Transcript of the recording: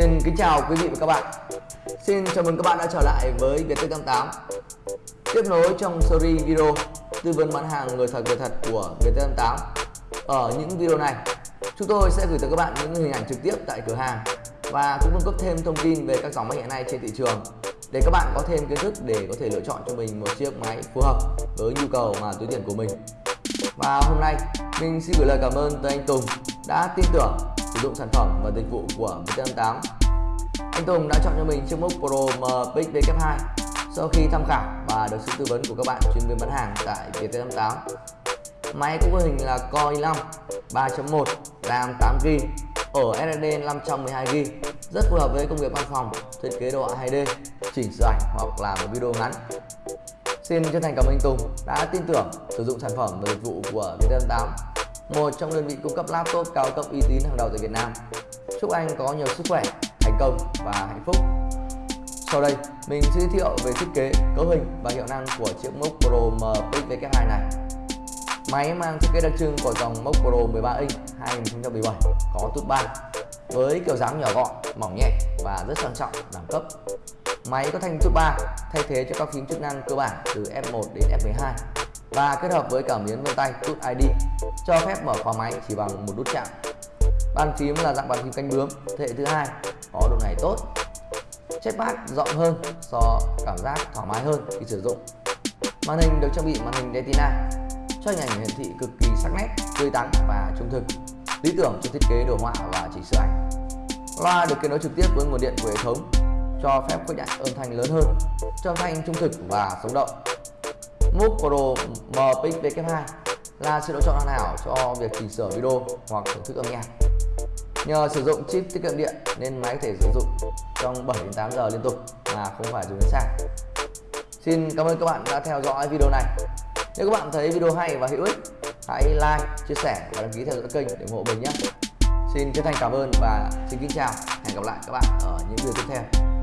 Xin kính chào quý vị và các bạn. Xin chào mừng các bạn đã trở lại với Viettel 88 Tiếp nối trong series video tư vấn bán hàng người thật người thật của Viettel 88 Ở những video này, chúng tôi sẽ gửi tới các bạn những hình ảnh trực tiếp tại cửa hàng và cũng cung cấp thêm thông tin về các dòng máy hiện nay trên thị trường để các bạn có thêm kiến thức để có thể lựa chọn cho mình một chiếc máy phù hợp với nhu cầu mà túi tiền của mình. Và hôm nay, mình xin gửi lời cảm ơn tới anh Tùng đã tin tưởng sử dụng sản phẩm và dịch vụ của VT88 anh Tùng đã chọn cho mình chiếc MacBook Pro MPX VK2 sau khi tham khảo và được sự tư vấn của các bạn chuyên viên bán hàng tại VT88 Máy cũng có hình là Core i5 3.1 RAM 8GB ở SSD 512GB rất phù hợp với công việc văn phòng, thiết kế đồ họa 2D, chỉnh sửa ảnh hoặc là một video ngắn. Xin chân thành cảm ơn anh Tùng đã tin tưởng sử dụng sản phẩm và dịch vụ của VT88 một trong đơn vị cung cấp laptop cao cấp uy tín hàng đầu tại Việt Nam. Chúc anh có nhiều sức khỏe, thành công và hạnh phúc. Sau đây, mình sẽ giới thiệu về thiết kế, cấu hình và hiệu năng của chiếc MacBook Pro MPX V2 này. Máy mang thiết kế đặc trưng của dòng MacBook Pro 13 inch 2017 có tút 3 với kiểu dáng nhỏ gọn, mỏng nhẹ và rất sang trọng, đẳng cấp. Máy có thanh tút 3 thay thế cho các phím chức năng cơ bản từ F1 đến F12 và kết hợp với cảm biến vân tay Touch ID cho phép mở khóa máy chỉ bằng một nút chạm. Bàn phím là dạng bàn phím canh bướm thế hệ thứ hai có độ này tốt. Trackpad rộng hơn do cảm giác thoải mái hơn khi sử dụng. Màn hình được trang bị màn hình Retina cho hình ảnh hiển thị cực kỳ sắc nét, tươi tắn và trung thực, lý tưởng cho thiết kế đồ họa và chỉnh sửa ảnh. Loa được kết nối trực tiếp với nguồn điện của hệ thống, cho phép khuếch đại âm thanh lớn hơn, cho âm thanh trung thực và sống động. MOOC Pro MPX V2 là sự lựa chọn hoàn hảo cho việc chỉnh sửa video hoặc thưởng thức âm nhạc. Nhờ sử dụng chip tiết kiệm điện nên máy có thể sử dụng trong 7 đến 8 giờ liên tục mà không phải dùng đến sạc. Xin cảm ơn các bạn đã theo dõi video này. Nếu các bạn thấy video hay và hữu ích, hãy like, chia sẻ và đăng ký theo dõi kênh để ủng hộ mình nhé. Xin chân thành cảm ơn và xin kính chào. Hẹn gặp lại các bạn ở những video tiếp theo.